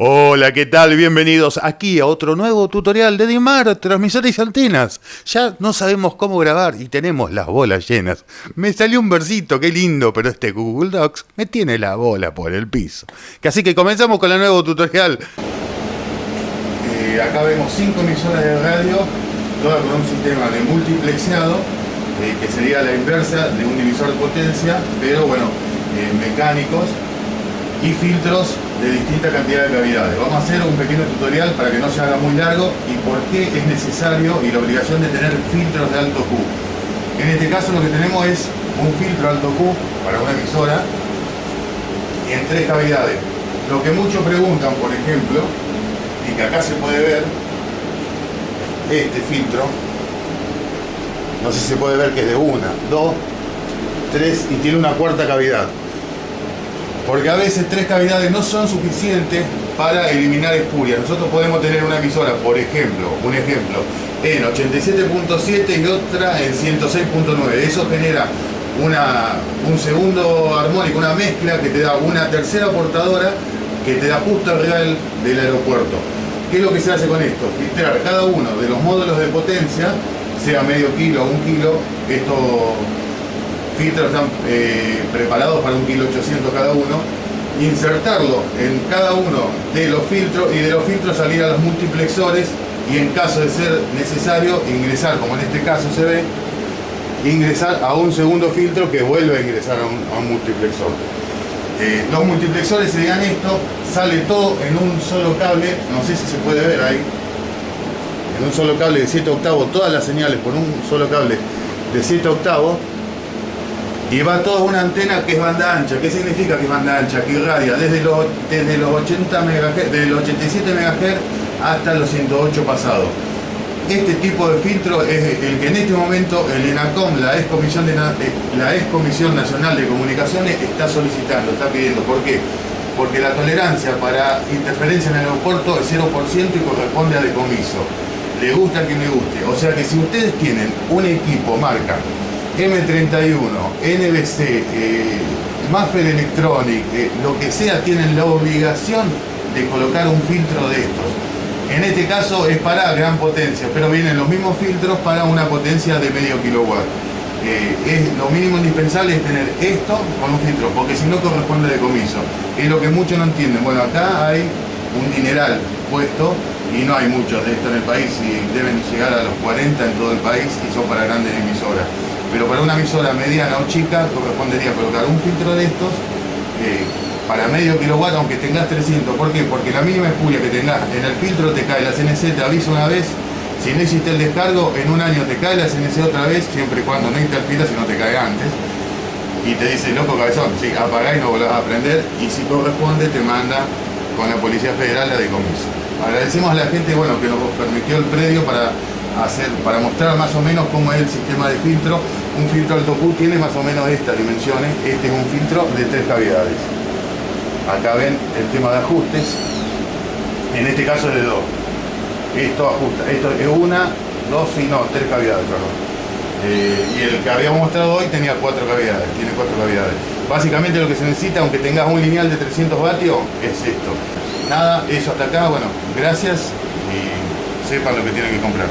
Hola, ¿qué tal? Bienvenidos aquí a otro nuevo tutorial de Dimar, transmisores y antenas. Ya no sabemos cómo grabar y tenemos las bolas llenas. Me salió un versito, qué lindo, pero este Google Docs me tiene la bola por el piso. Así que comenzamos con el nuevo tutorial. Eh, acá vemos cinco emisoras de radio, todas con un sistema de multiplexeado, eh, que sería la inversa de un divisor de potencia, pero bueno, eh, mecánicos y filtros de distinta cantidad de cavidades. Vamos a hacer un pequeño tutorial para que no se haga muy largo y por qué es necesario y la obligación de tener filtros de alto Q. En este caso lo que tenemos es un filtro alto Q para una emisora en tres cavidades. Lo que muchos preguntan, por ejemplo, y que acá se puede ver, este filtro, no sé si se puede ver que es de una, dos, tres y tiene una cuarta cavidad porque a veces tres cavidades no son suficientes para eliminar espurias. Nosotros podemos tener una emisora, por ejemplo, un ejemplo, en 87.7 y otra en 106.9. Eso genera un segundo armónico, una mezcla que te da una tercera portadora que te da justo arriba del, del aeropuerto. ¿Qué es lo que se hace con esto? Filtrar cada uno de los módulos de potencia, sea medio kilo o un kilo, esto filtros están eh, preparados para un kilo 800 cada uno, insertarlo en cada uno de los filtros y de los filtros salir a los multiplexores y en caso de ser necesario ingresar, como en este caso se ve, ingresar a un segundo filtro que vuelve a ingresar a un, multiplexor. Eh, los multiplexores se digan esto, sale todo en un solo cable, no sé si se puede ver ahí, en un solo cable de 7 octavos, todas las señales por un solo cable de 7 octavos, y va toda una antena que es banda ancha. ¿Qué significa que es banda ancha? Que irradia desde los, desde los 80 MHz, desde los 87 MHz hasta los 108 pasados. Este tipo de filtro es el que en este momento el ENACOM, la ex Comisión, la ex Nacional de Comunicaciones, está solicitando, está pidiendo. ¿Por qué? Porque la tolerancia para interferencia en el aeropuerto es 0% y corresponde a decomiso. Le gusta que me guste. O sea que si ustedes tienen un equipo marca M31, NBC, eh, Maffer Electronic, eh, lo que sea, tienen la obligación de colocar un filtro de estos. En este caso es para gran potencia, pero vienen los mismos filtros para una potencia de medio kilowatt. Eh, es, lo mínimo indispensable es tener esto con un filtro, porque si no corresponde decomiso. Es lo que muchos no entienden. Bueno, acá hay un dineral puesto y no hay muchos de esto en el país y deben llegar a los 40 en todo el país y son para grandes emisoras pero para una emisora mediana o chica correspondería colocar un filtro de estos eh, para medio kilowatt aunque tengas 300. ¿Por qué? Porque la mínima espuria que tengas en el filtro te cae la CNC, te avisa una vez, si no hiciste el descargo, en un año te cae la CNC otra vez, siempre y cuando no interfiera, si no te cae antes. Y te dice, loco cabezón, sí, apagá y no volvás a aprender, y si corresponde te manda con la Policía Federal la decomiso. Agradecemos a la gente bueno, que nos permitió el predio para para mostrar más o menos cómo es el sistema de filtro. Un filtro alto Q tiene más o menos estas dimensiones. Este es un filtro de tres cavidades. Acá ven el tema de ajustes. En este caso es de dos. Esto ajusta. Esto es una, dos y no, tres cavidades, perdón. Eh, y el que habíamos mostrado hoy tenía cuatro cavidades, tiene cuatro cavidades. Básicamente lo que se necesita, aunque tengas un lineal de 300 vatios, es esto. Nada, eso hasta acá, bueno, gracias y sepan lo que tienen que comprar.